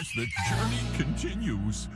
as the journey continues.